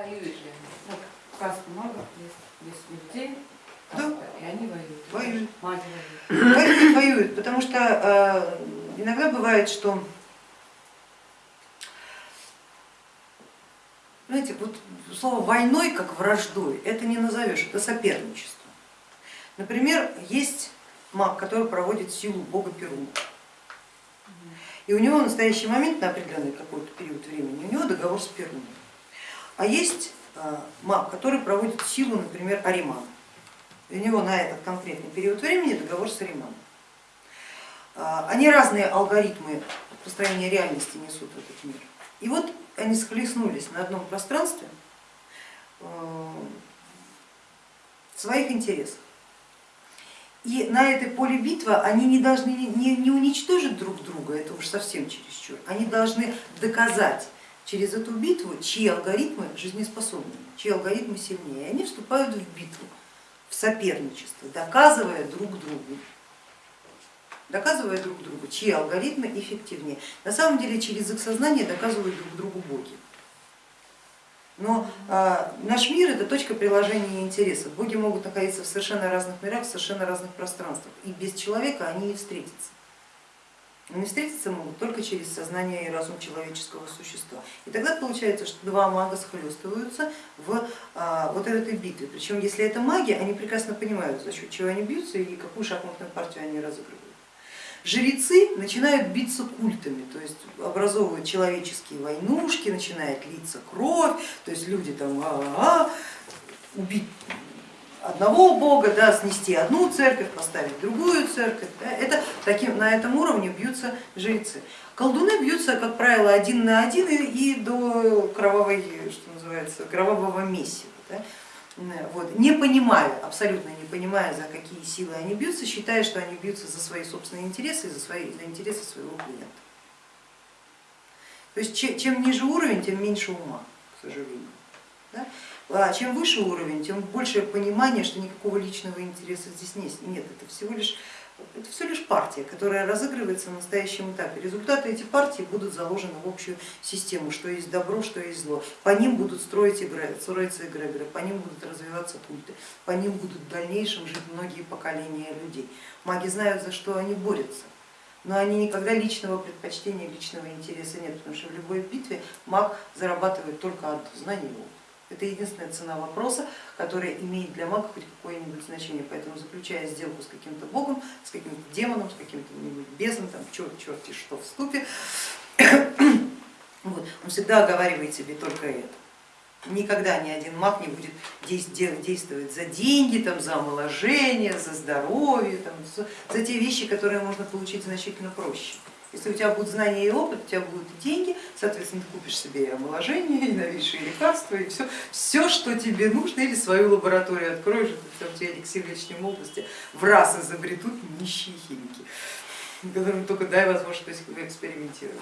Воюют ли они? Вот сказка магов есть, есть людей, Да. и они воюют. Воюют. Воюют. Воюют, воюют, потому что э, иногда бывает, что, знаете, вот слово войной как враждой, это не назовешь, это соперничество. Например, есть маг, который проводит силу бога Перуна. И у него в настоящий момент, на определенный какой-то период времени, у него договор с Перуном. А есть э, маг, который проводит силу, например, Аримана. У него на этот конкретный период времени договор с Ариманом. А, Они разные алгоритмы построения реальности несут в этот мир. И вот они схлестнулись на одном пространстве э, в своих интересах. И на этой поле битвы они не должны не, не уничтожить друг друга, это уж совсем чересчур, они должны доказать через эту битву, чьи алгоритмы жизнеспособны, чьи алгоритмы сильнее. И они вступают в битву, в соперничество, доказывая друг другу, доказывая друг другу, чьи алгоритмы эффективнее. На самом деле через их сознание доказывают друг другу боги. Но э, наш мир это точка приложения интересов. Боги могут находиться в совершенно разных мирах, в совершенно разных пространствах. И без человека они не встретятся. Они встретиться могут только через сознание и разум человеческого существа. И тогда получается, что два мага схлестываются в а, вот этой битве. Причем если это маги, они прекрасно понимают, за счет чего они бьются и какую шахматную партию они разыгрывают. Жрецы начинают биться культами, то есть образовывают человеческие войнушки, начинает литься кровь, то есть люди там а -а -а, убить одного бога, да, снести одну церковь, поставить другую церковь. Да, это таким, на этом уровне бьются жрецы. Колдуны бьются, как правило, один на один и, и до кровавой, что называется, кровавого месива. Да. Вот. Не понимая, абсолютно не понимая, за какие силы они бьются, считая, что они бьются за свои собственные интересы и за, свои, за интересы своего клиента. То есть чем ниже уровень, тем меньше ума, к сожалению. Да? А чем выше уровень, тем больше понимание, что никакого личного интереса здесь нет. Это всего лишь, это всего лишь партия, которая разыгрывается на настоящем этапе. Результаты этих партий будут заложены в общую систему, что есть добро, что есть зло. По ним будут строить игры, строиться эгрегоры, по ним будут развиваться культы, по ним будут в дальнейшем жить многие поколения людей. Маги знают, за что они борются но они никогда личного предпочтения, личного интереса нет, потому что в любой битве маг зарабатывает только одно знание и опыт. Это единственная цена вопроса, которая имеет для мага хоть какое-нибудь значение, поэтому заключая сделку с каким-то богом, с каким-то демоном, с каким-то бездном, там черт, черти что в ступе, вот, он всегда оговаривает себе только это. Никогда ни один маг не будет действовать за деньги, там, за омоложение, за здоровье, там, за те вещи, которые можно получить значительно проще. Если у тебя будут знания и опыт, у тебя будут деньги, соответственно, ты купишь себе и омоложение, и новейшие лекарства, и все, все, что тебе нужно, или свою лабораторию откроешь, это тебе эликсир вечной молодости в раз изобретут нищие химики, которым только дай возможность экспериментировать.